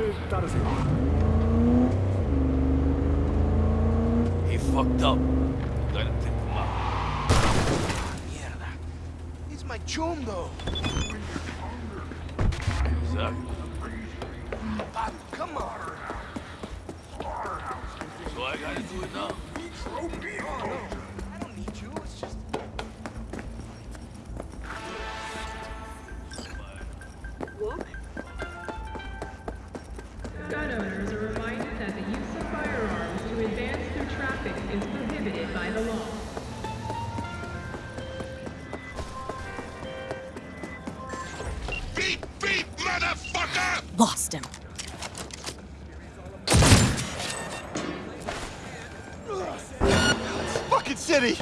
He fucked up. Gotta tip him up. Mierda. He's my chundo. Exactly. Pablo, come on. So I gotta do it now. I don't need Gun owners are reminded that the use of firearms to advance through traffic is prohibited by the law. Beep, beep, motherfucker! Lost him. Fucking city!